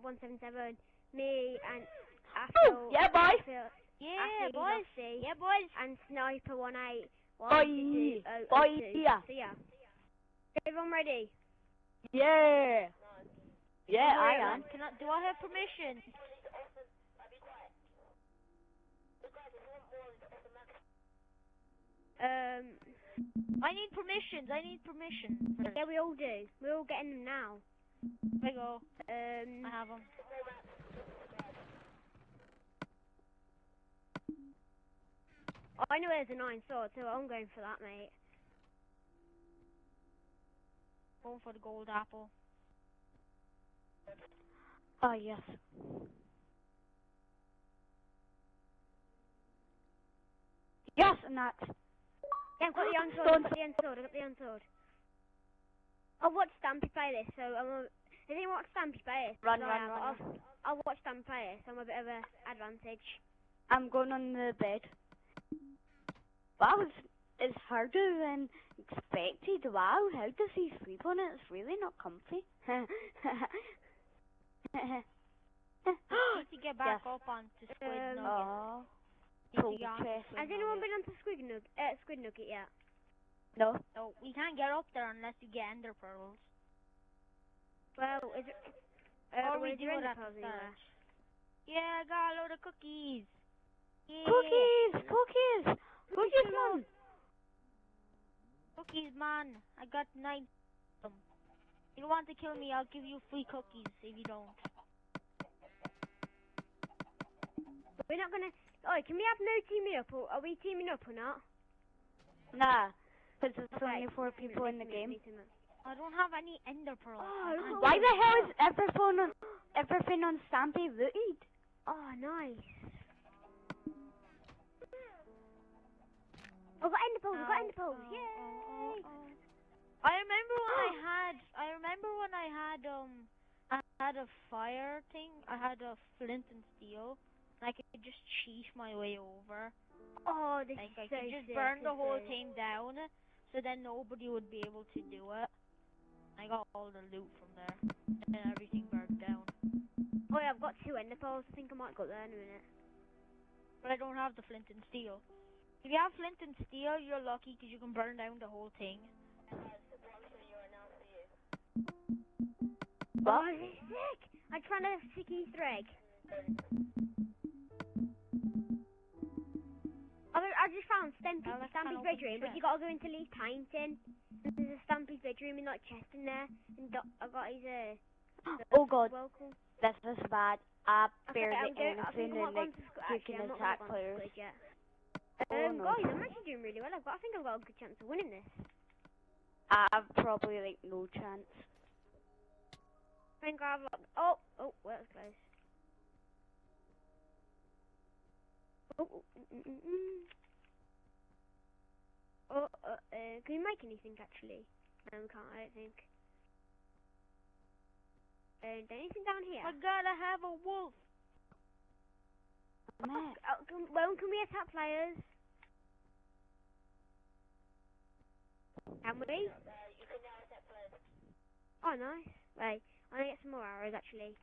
177, me and Oh, yeah, boy. Yeah, boys. Lossie, Yeah, boys. and Sniper 18. Boy, boy, yeah. So yeah. Everyone ready? Yeah. Yeah, I am. Can I, do I have permission? Um, I need permissions. I need permission. yeah, we all do. We're all getting them now. There you go. Um, I have them. I know there's a nine sword, so I'm going for that, mate. Going for the gold apple. Oh, yes. Yes, and that's... Yeah, I've got the iron sword. I've got the iron sword. I've got the iron sword. I've watched Stampy play this, so I'm Has anyone watched Stampy play? Run, run, run, I've watched Stampy play so I'm a bit of a advantage. I'm going on the bed. Wow, it's, it's harder than expected. Wow, how does he sleep on it? It's really not comfy. need to get back Yes. up onto Squid Um, Nugget. to cool get onto chest. Squid Has anyone been onto Squid Nugget, uh, Squid Nugget yet? No. No, we can't get up there unless you get ender pearls. Well, is it? Uh, or we is do there it any at the pearls anywhere? start. Yeah, I got a load of cookies. Yeah. Cookies! Cookies! Cookies, man! Cookies, man. I got nine of them. If you want to kill me, I'll give you free cookies if you don't. We're not gonna. Oh, can we have no teaming up? Or are we teaming up or not? Nah, because there's Okay, only four people in the game. Team up. I don't have any ender pearls. Oh, I look can't at Why the hell is everything on, everything on Stampy looted? Oh, nice. I've got ender pearls. I've got ender pearls. ow, Yay! ow, ow, ow. I remember when I had. I remember when I had um. I had a fire thing. I had a flint and steel. And I could just cheat my way over. Oh, this Like is I so could just sick, burn the whole is. thing down, so then nobody would be able to do it. I got all the loot from there, and then everything burned down. Oh, yeah, I've got two ender pearls. I think I might go there in a minute. But I don't have the flint and steel. If you have flint and steel, you're lucky because you can burn down the whole thing. Oh, this is sick! I found a sick Easter egg. I, I just found Stampy, Stampy's bedroom, but you gotta go into Lee's painting. There's a Stampy's bedroom in like chest in there, and do- I got his uh. Oh god, Welcome. this is bad. I Okay, barely I anything in might go the into Squ- quick actually, and I'm attack gonna go into players. Yet. Oh, Um, no. guys, I'm actually doing really well. I've got, I think I've got a good chance of winning this. I've probably like no chance. I think I've like, oh, oh, well, that was close. Oh, oh, mm, mm, mm. Oh uh, uh, can you make anything actually? No, we can't, I don't think. Uh, anything down here? I gotta have a wolf. Matt, Oh, can, well, can we attack players? Can we? Oh, nice. Wait, I want to get some more arrows actually.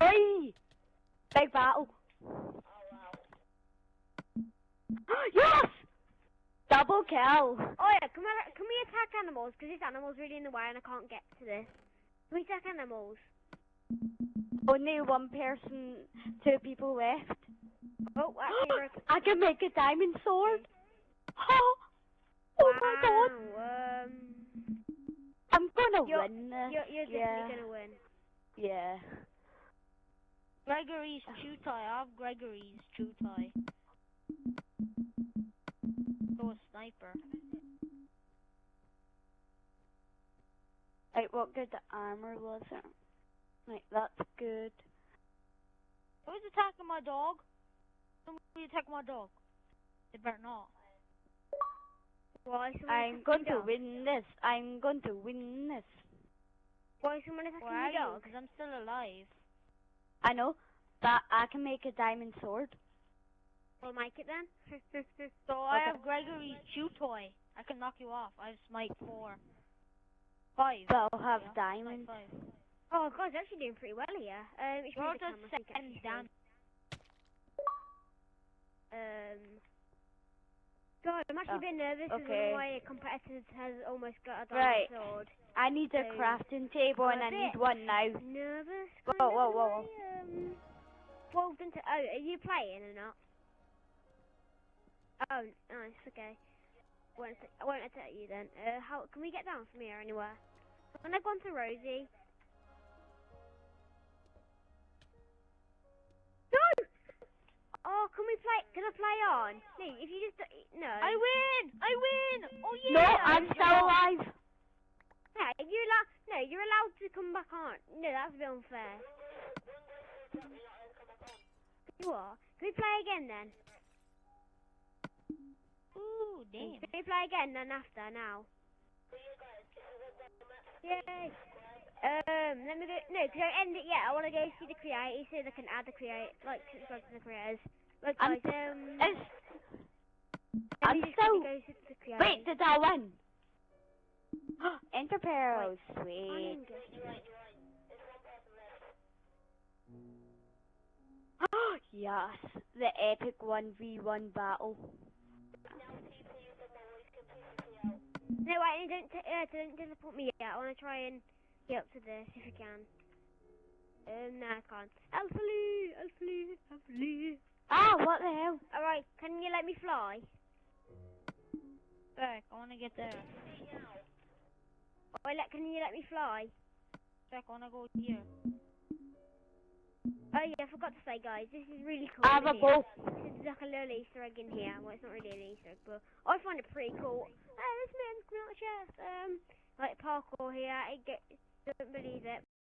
Hey! Big battle. Yes! Double kill. Oh yeah, can we can we attack animals? Because this animal's really in the way and I can't get to this. Can we attack animals? Only one person, two people left. Oh, actually, I can make a diamond sword. Oh, oh my god. Um, I'm gonna You're- win this. you're, you're yeah. definitely gonna win. Yeah. Gregory's chew tie. I have Gregory's chew tie. Sniper. Like, what good the armor was it? Like, that's good. Who's attacking my dog? Somebody attack my dog. They better not. Why I'm going to dog? win this. I'm going to win this. Why is someone attacking Where your dog? Because I'm still alive. I know, but I can make a diamond sword. We'll make it then. So I have Gregory's chew toy. I can knock you off. I have smite four. Five. But I'll have yeah, diamonds. Five. Oh, guys, actually doing pretty well here. Um, it's just the camera, so you can second down. Um, God, I'm actually Oh, a bit nervous because okay. one of my competitors has almost got a diamond Right. sword. I need a So, crafting table and I need one now. Nervous? Whoa, whoa, whoa, whoa. way, Um, well done to. Oh, are you playing or not? Oh, nice. Okay. Won't I won't attack you then. Uh, how can we get down from here anywhere? Can I go on to Rosie? No! Oh, can we play? Can I play on? No, if you just no. I win! I win! Oh yeah! No! I'm still alive. Yeah, you're allowed. No, you're allowed to come back on. No, that's a bit unfair. You are. Can we play again then? Ooh, damn. Can we play again then after now? Yay! Um, let me go. No, can I end it yet? I want to go see the creators so they can add the create, like, subscribe to the creators. Look, I'm- guys, um, I'm me just still- quickly go to the creators. wait, did I win? Ender pearls, On sweet. Yes, the epic 1v1 battle. No, wait, don't, uh, don't disappoint me yet. I want to try and get up to this if I can. Um, no, I can't. Alpha Lee, Alpha Lee, Alpha Lee. Ah, what the hell? Alright, can you let me fly? Back, I wanna get there. Let, can you let me fly? Back, I wanna go here. Oh yeah, I forgot to say, guys, this is really cool. I have a bow. This is like a little Easter egg in here. Well, it's not really an Easter egg, but I find it pretty cool. Oh, this man's not chest. Um, like parkour here. I don't believe it get